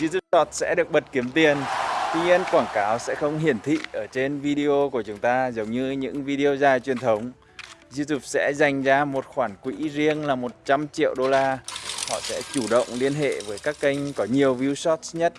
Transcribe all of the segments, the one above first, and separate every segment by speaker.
Speaker 1: YouTube Short sẽ được bật kiếm tiền. Tuy nhiên, quảng cáo sẽ không hiển thị ở trên video của chúng ta giống như những video dài truyền thống. YouTube sẽ dành ra một khoản quỹ riêng là 100 triệu đô la. Họ sẽ chủ động liên hệ với các kênh có nhiều view shorts nhất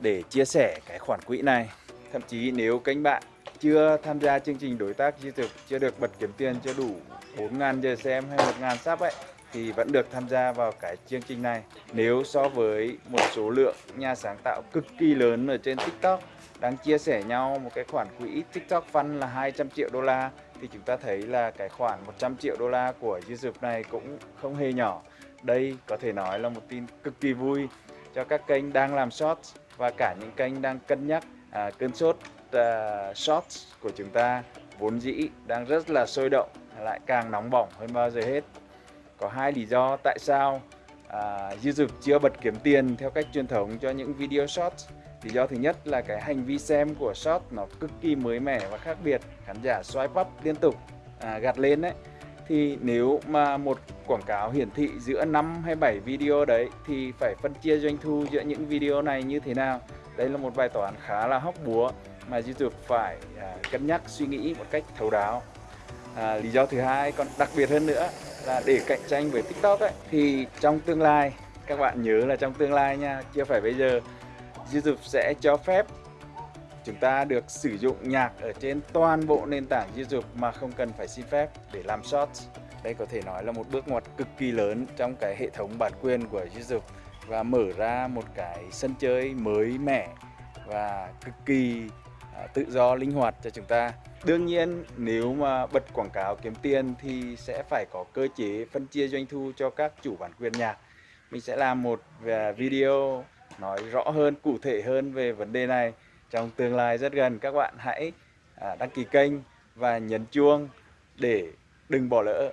Speaker 1: để chia sẻ cái khoản quỹ này. Thậm chí nếu kênh bạn chưa tham gia chương trình đối tác YouTube chưa được bật kiếm tiền chưa đủ 4.000 giờ xem hay 1.000 sub ấy thì vẫn được tham gia vào cái chương trình này. Nếu so với một số lượng nhà sáng tạo cực kỳ lớn ở trên TikTok đang chia sẻ nhau một cái khoản quỹ TikTok Fund là 200 triệu đô la thì chúng ta thấy là cái khoản 100 triệu đô la của YouTube này cũng không hề nhỏ. Đây có thể nói là một tin cực kỳ vui cho các kênh đang làm shorts và cả những kênh đang cân nhắc à, cơn sốt à, shorts của chúng ta. Vốn dĩ đang rất là sôi động lại càng nóng bỏng hơn bao giờ hết có hai lý do tại sao à, YouTube chưa bật kiếm tiền theo cách truyền thống cho những video short. lý do thứ nhất là cái hành vi xem của short nó cực kỳ mới mẻ và khác biệt khán giả swipe up liên tục à, gạt lên đấy thì nếu mà một quảng cáo hiển thị giữa 5 hay 7 video đấy thì phải phân chia doanh thu giữa những video này như thế nào? Đây là một bài toán khá là hóc búa mà YouTube phải à, cân nhắc suy nghĩ một cách thấu đáo. À, lý do thứ hai còn đặc biệt hơn nữa là để cạnh tranh với TikTok ấy, thì trong tương lai, các bạn nhớ là trong tương lai nha, chưa phải bây giờ, YouTube sẽ cho phép chúng ta được sử dụng nhạc ở trên toàn bộ nền tảng YouTube mà không cần phải xin phép để làm shorts. Đây có thể nói là một bước ngoặt cực kỳ lớn trong cái hệ thống bản quyền của YouTube và mở ra một cái sân chơi mới mẻ và cực kỳ À, tự do linh hoạt cho chúng ta. Đương nhiên nếu mà bật quảng cáo kiếm tiền thì sẽ phải có cơ chế phân chia doanh thu cho các chủ bản quyền nhạc. Mình sẽ làm một à, video nói rõ hơn, cụ thể hơn về vấn đề này. Trong tương lai rất gần Các bạn hãy à, đăng ký kênh và nhấn chuông để đừng bỏ lỡ.